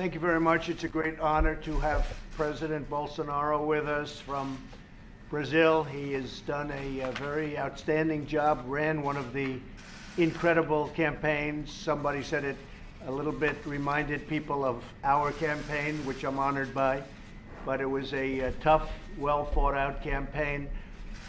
Thank you very much. It's a great honor to have President Bolsonaro with us from Brazil. He has done a, a very outstanding job, ran one of the incredible campaigns. Somebody said it a little bit reminded people of our campaign, which I'm honored by. But it was a, a tough, well thought out campaign.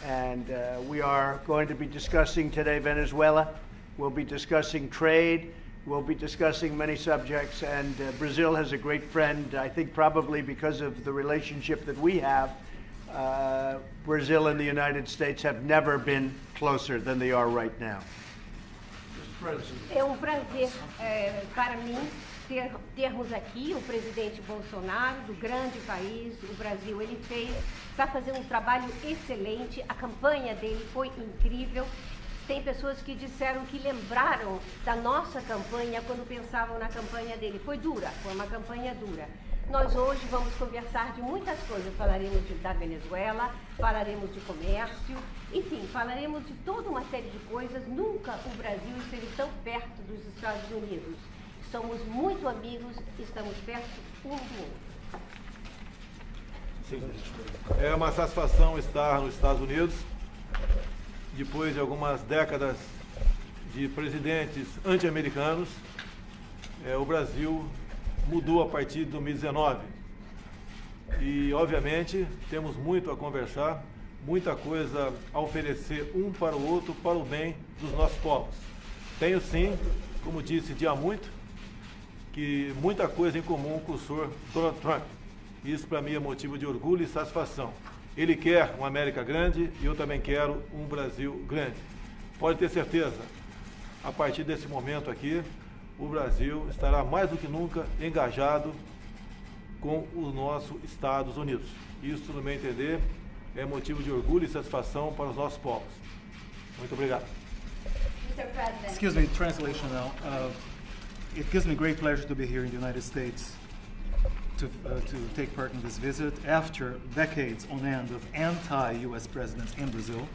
And uh, we are going to be discussing today Venezuela. We'll be discussing trade. We'll be discussing many subjects. And uh, Brazil has a great friend, I think probably because of the relationship that we have. Uh, Brazil and the United States have never been closer than they are right now. É um prazer é, para mim ter, termos aqui o presidente Bolsonaro, do grande país, o Brasil. Ele fez, está fazendo um trabalho excelente, a campanha dele foi incrível. Tem pessoas que disseram que lembraram da nossa campanha quando pensavam na campanha dele. Foi dura, foi uma campanha dura. Nós hoje vamos conversar de muitas coisas. Falaremos de, da Venezuela, falaremos de comércio, enfim, falaremos de toda uma série de coisas. Nunca o Brasil esteve tão perto dos Estados Unidos. Somos muito amigos, estamos perto um do outro. É uma satisfação estar nos Estados Unidos, depois de algumas décadas de presidentes anti-americanos. É, o Brasil mudou a partir de 2019. E, obviamente, temos muito a conversar, muita coisa a oferecer um para o outro, para o bem dos nossos povos. Tenho sim, como disse dia muito, que muita coisa em comum com o senhor Donald Trump. Isso para mim é motivo de orgulho e satisfação. Ele quer uma América grande e eu também quero um Brasil grande. Pode ter certeza, a partir desse momento aqui, o Brasil estará mais do que nunca engajado com os nossos Estados Unidos. Isso, no meu entender, é motivo de orgulho e satisfação para os nossos povos. Muito obrigado. Mr. President. Excuse me, translation now. Uh, it gives me great pleasure to be here in the United States to, uh, to take part in this visit after decades on end of anti-U.S. presidents in Brazil.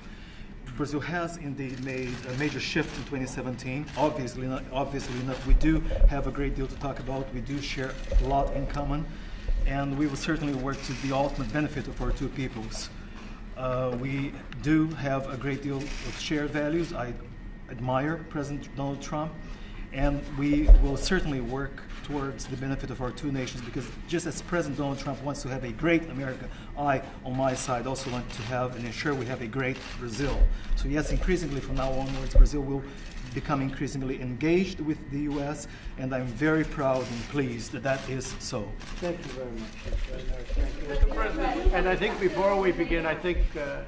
Brazil has indeed made a major shift in 2017. Obviously, not, obviously enough, we do have a great deal to talk about. We do share a lot in common, and we will certainly work to the ultimate benefit of our two peoples. Uh, we do have a great deal of shared values. I admire President Donald Trump, and we will certainly work towards the benefit of our two nations because just as President Donald Trump wants to have a great America, I, on my side, also want to have and ensure we have a great Brazil. So yes, increasingly from now onwards, Brazil will become increasingly engaged with the U.S., and I'm very proud and pleased that that is so. Thank you very much. That's very nice. Thank you. And I think before we begin, I think uh,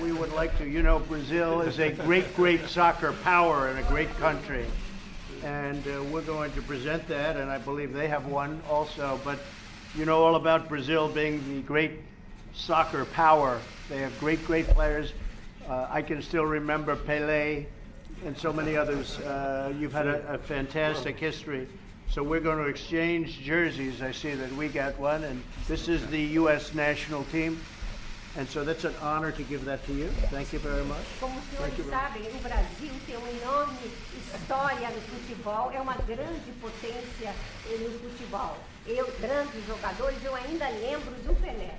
we would like to, you know, Brazil is a great, great soccer power and a great country. And uh, we're going to present that, and I believe they have one also. But you know all about Brazil being the great soccer power. They have great, great players. Uh, I can still remember Pele and so many others. Uh, you've had a, a fantastic history. So we're going to exchange jerseys. I see that we got one, and this is the U.S. national team. And so that's an honor to give that to you. Thank you very much. Como os senhores sabem, o Brasil tem uma enorme história no futebol, é uma grande potência no futebol. Eu, grandes jogadores, eu ainda lembro do Pelé.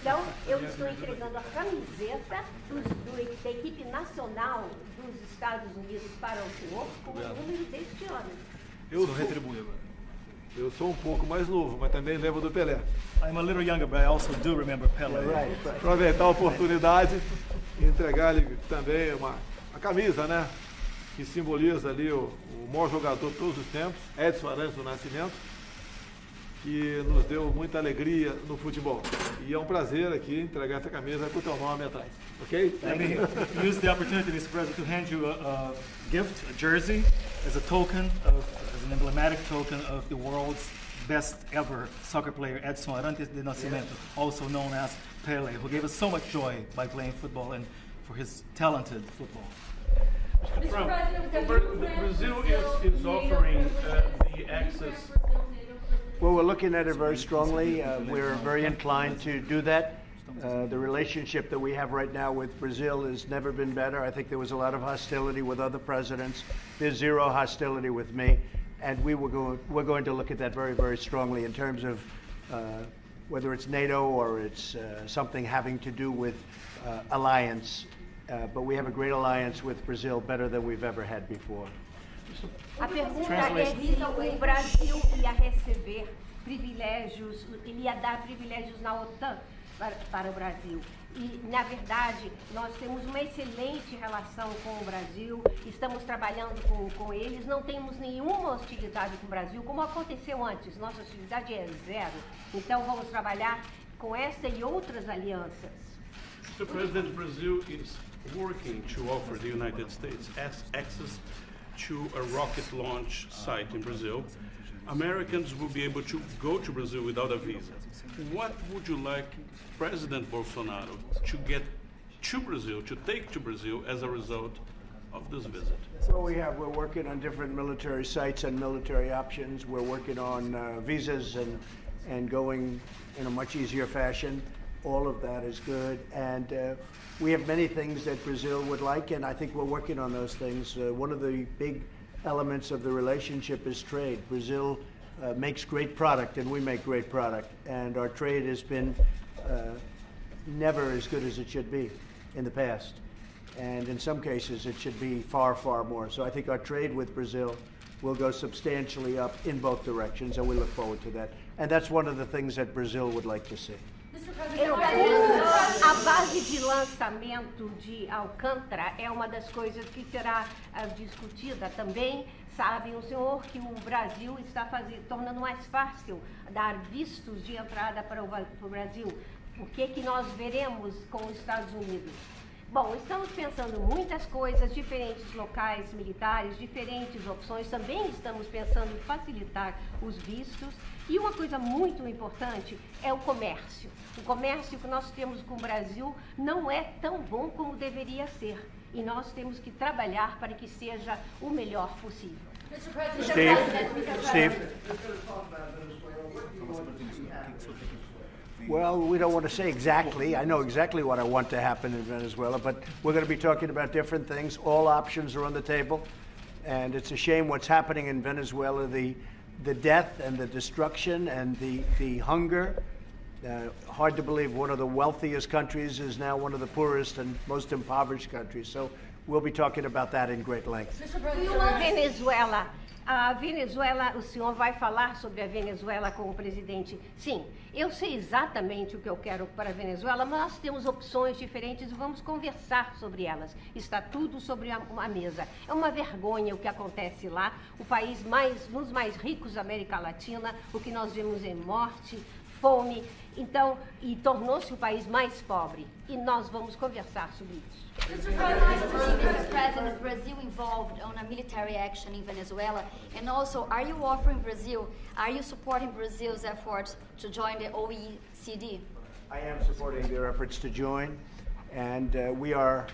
Então, eu estou entregando a camiseta dos- do- da equipe nacional dos Estados Unidos para o senhor com o número deste ano. Eu sou, eu sou um pouco mais novo, mas também lembro do Pelé. I'm a little younger, but I also do remember Pele. Right, right. Aproveitar a oportunidade e entregar-lhe também uma, a camisa, né? Que simboliza ali o, o maior jogador de todos os tempos, Edson Arantes do Nascimento, que nos deu muita alegria no futebol. E é um prazer aqui entregar essa camisa com o teu nome atrás, ok? Let me use the opportunity, Mr. President, to hand you a, a gift, a jersey, as a token of, as an emblematic token of the world's best ever soccer player, Edson Arantes de Nascimento, also known as Pele, who gave us so much joy by playing football and for his talented football. Mr. Trump, President, Bra- Brazil is, is offering uh, the access. Well, we're looking at it very strongly. Uh, we're very inclined to do that. Uh, the relationship that we have right now with Brazil has never been better. I think there was a lot of hostility with other presidents. There's zero hostility with me. And we were going, we're going to look at that very, very strongly in terms of uh, whether it's NATO or it's uh, something having to do with uh, alliance. Uh, but we have a great alliance with Brazil, better than we've ever had before. A pergunta é se o Brasil ia receber privilégios, ele ia dar privilégios na OTAN para, para o Brasil. E, na verdade, nós temos uma excelente relação com o Brasil, estamos trabalhando com, com eles, não temos nenhuma hostilidade com o Brasil, como aconteceu antes. Nossa hostilidade é zero. Então, vamos trabalhar com essa e outras alianças. Mr. President, Brazil is working to offer the United States access to a rocket launch site in Brazil. Americans will be able to go to Brazil without a visa. What would you like President Bolsonaro to get to Brazil, to take to Brazil as a result of this visit? So we have, we're working on different military sites and military options. We're working on uh, visas and, and going in a much easier fashion. All of that is good. And uh, we have many things that Brazil would like, and I think we're working on those things. Uh, one of the big elements of the relationship is trade. Brazil uh, makes great product, and we make great product. And our trade has been uh, never as good as it should be in the past. And in some cases, it should be far, far more. So I think our trade with Brazil will go substantially up in both directions, and we look forward to that. And that's one of the things that Brazil would like to see. Eu, a base de lançamento de Alcântara é uma das coisas que será ah, discutida também. Sabe o senhor que o Brasil está fazendo, tornando mais fácil dar vistos de entrada para o, para o Brasil. O que, que nós veremos com os Estados Unidos? Bom, estamos pensando muitas coisas, diferentes locais militares, diferentes opções. Também estamos pensando em facilitar os vistos. E uma coisa muito importante é o comércio. O comércio que nós temos com o Brasil não é tão bom como deveria ser. E nós temos que trabalhar para que seja o melhor possível. Mr. President, Steve, Mr. Steve. President. Well, we don't want to say exactly. I know exactly what I want to happen in Venezuela, but we're going to be talking about different things. All options are on the table, and it's a shame what's happening in Venezuela the, the death and the destruction and the, the hunger. Uh, hard to believe one of the wealthiest countries is now one of the poorest and most impoverished countries. So we'll be talking about that in great length. Venezuela. A Venezuela, o senhor vai falar sobre a Venezuela com o presidente? Sim, eu sei exatamente o que eu quero para a Venezuela, mas nós temos opções diferentes e vamos conversar sobre elas. Está tudo sobre uma mesa. É uma vergonha o que acontece lá. O país mais, um dos mais ricos da América Latina, o que nós vemos em morte, fome, então, e tornou-se o país mais pobre. E nós vamos conversar sobre isso. Mr. President, Mr. President, Brazil involved on a military action in Venezuela? And also, are you offering Brazil, are you supporting Brazil's efforts to join the OECD? I am supporting their efforts to join, and uh, we are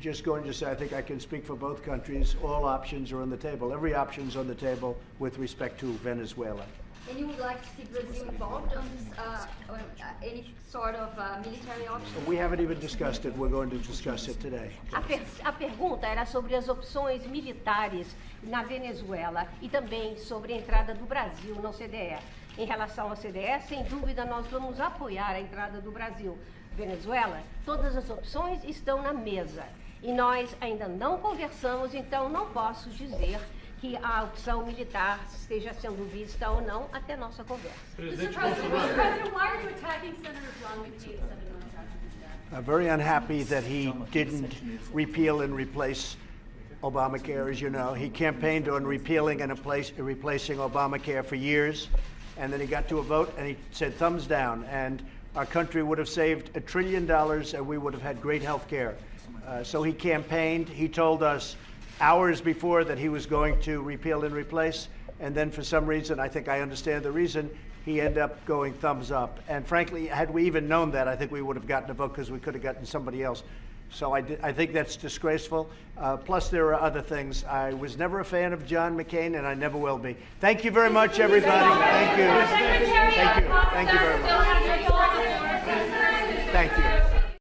just going to say, I think I can speak for both countries, all options are on the table. Every option is on the table with respect to Venezuela. And you would like to see Brazil involved on this, uh, on, uh, any sort of uh, military option? We haven't even discussed it, we're going to discuss it today. A, per- a pergunta era sobre as opções militares na Venezuela e também sobre a entrada do Brasil no CDE. Em relação ao CDE, sem dúvida, nós vamos apoiar a entrada do Brasil. Venezuela, todas as opções estão na mesa. E nós ainda não conversamos, então não posso dizer que a opção militar esteja sendo vista ou não até nossa conversa. Mr. President, Mr. President, why are you attacking Senator John McCain, Senator McCain? I'm very unhappy that he didn't repeal and replace Obamacare, as you know. He campaigned on repealing and replace- replacing Obamacare for years, and then he got to a vote and he said thumbs down, and our country would have saved a trillion dollars and we would have had great health care. Uh, so he campaigned. He told us hours before that he was going to repeal and replace, and then for some reason, I think I understand the reason, he ended up going thumbs up. And frankly, had we even known that, I think we would have gotten a vote because we could have gotten somebody else. So I, I think that's disgraceful. Uh, plus, there are other things. I was never a fan of John McCain, and I never will be. Thank you very much, everybody. Thank you. Thank you. Thank you very much. Thank you.